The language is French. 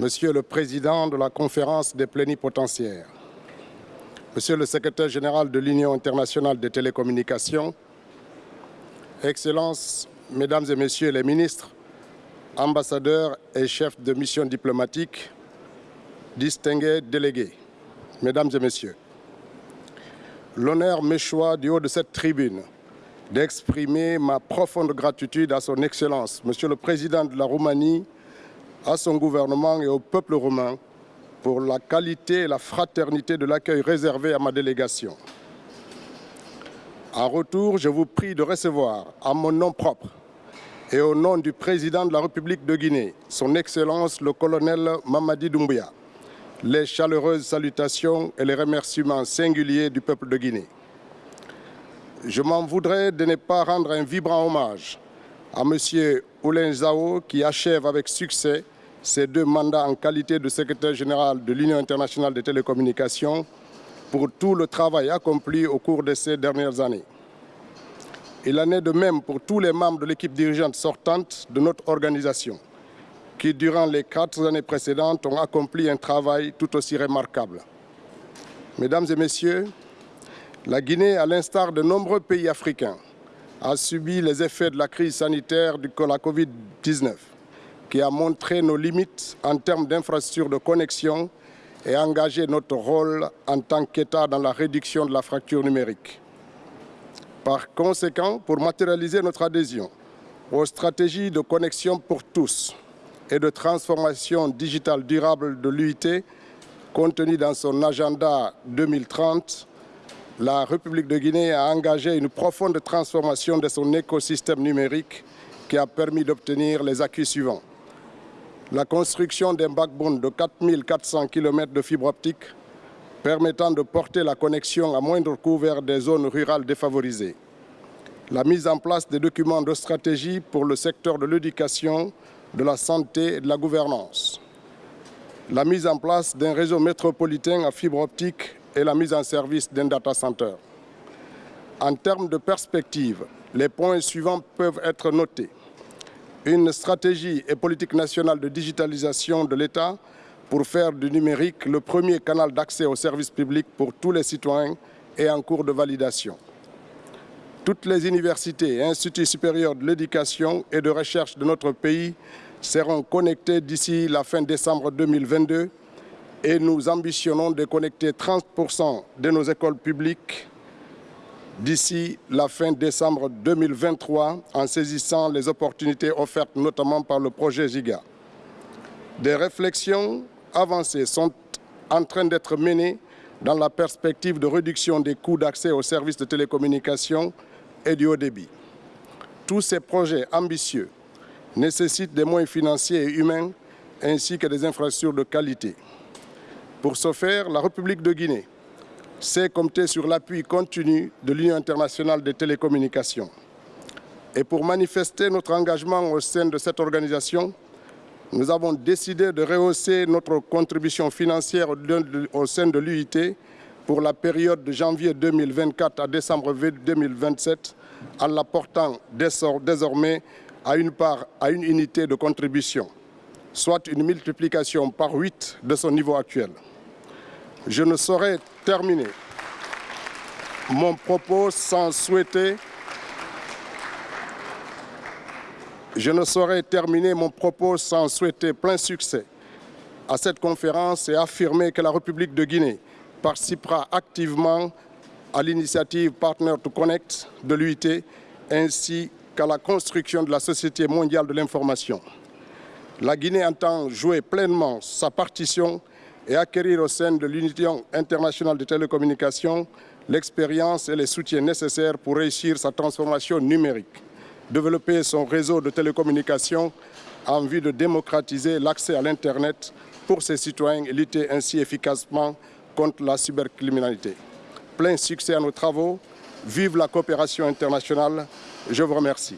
Monsieur le Président de la Conférence des plénipotentiaires, Monsieur le Secrétaire général de l'Union internationale des télécommunications, Excellences, Mesdames et Messieurs les ministres, ambassadeurs et chefs de mission diplomatique, distingués délégués, Mesdames et Messieurs, l'honneur m'échoit du haut de cette tribune d'exprimer ma profonde gratitude à son Excellence, Monsieur le Président de la Roumanie, à son gouvernement et au peuple roumain pour la qualité et la fraternité de l'accueil réservé à ma délégation. En retour, je vous prie de recevoir, à mon nom propre et au nom du président de la République de Guinée, son Excellence le colonel Mamadi Doumbouya, les chaleureuses salutations et les remerciements singuliers du peuple de Guinée. Je m'en voudrais de ne pas rendre un vibrant hommage à M. Oulin Zao qui achève avec succès ses deux mandats en qualité de secrétaire général de l'Union internationale des télécommunications pour tout le travail accompli au cours de ces dernières années. Il en est de même pour tous les membres de l'équipe dirigeante sortante de notre organisation qui, durant les quatre années précédentes, ont accompli un travail tout aussi remarquable. Mesdames et Messieurs, la Guinée, à l'instar de nombreux pays africains, a subi les effets de la crise sanitaire de la Covid-19, qui a montré nos limites en termes d'infrastructures de connexion et engagé notre rôle en tant qu'État dans la réduction de la fracture numérique. Par conséquent, pour matérialiser notre adhésion aux stratégies de connexion pour tous et de transformation digitale durable de l'UIT, contenues dans son agenda 2030, la République de Guinée a engagé une profonde transformation de son écosystème numérique qui a permis d'obtenir les acquis suivants. La construction d'un backbone de 4400 km de fibre optique permettant de porter la connexion à moindre coût vers des zones rurales défavorisées. La mise en place des documents de stratégie pour le secteur de l'éducation, de la santé et de la gouvernance. La mise en place d'un réseau métropolitain à fibre optique et la mise en service d'un data center. En termes de perspective, les points suivants peuvent être notés. Une stratégie et politique nationale de digitalisation de l'État pour faire du numérique le premier canal d'accès aux services publics pour tous les citoyens et en cours de validation. Toutes les universités et instituts supérieurs de l'éducation et de recherche de notre pays seront connectés d'ici la fin décembre 2022 et nous ambitionnons de connecter 30% de nos écoles publiques d'ici la fin décembre 2023 en saisissant les opportunités offertes notamment par le projet GIGA. Des réflexions avancées sont en train d'être menées dans la perspective de réduction des coûts d'accès aux services de télécommunication et du haut débit. Tous ces projets ambitieux nécessitent des moyens financiers et humains ainsi que des infrastructures de qualité. Pour ce faire, la République de Guinée sait compter sur l'appui continu de l'Union internationale des télécommunications. Et pour manifester notre engagement au sein de cette organisation, nous avons décidé de rehausser notre contribution financière au sein de l'UIT pour la période de janvier 2024 à décembre 2027 en la portant désormais à une part à une unité de contribution, soit une multiplication par 8 de son niveau actuel. Je ne saurais terminer mon propos sans souhaiter Je ne saurais terminer mon propos sans souhaiter plein succès à cette conférence et affirmer que la République de Guinée participera activement à l'initiative Partner to Connect de l'UIT ainsi qu'à la construction de la Société mondiale de l'information. La Guinée entend jouer pleinement sa partition et acquérir au sein de l'Union internationale de télécommunications l'expérience et les soutiens nécessaires pour réussir sa transformation numérique, développer son réseau de télécommunications en vue de démocratiser l'accès à l'Internet pour ses citoyens et lutter ainsi efficacement contre la cybercriminalité. Plein succès à nos travaux, vive la coopération internationale, je vous remercie.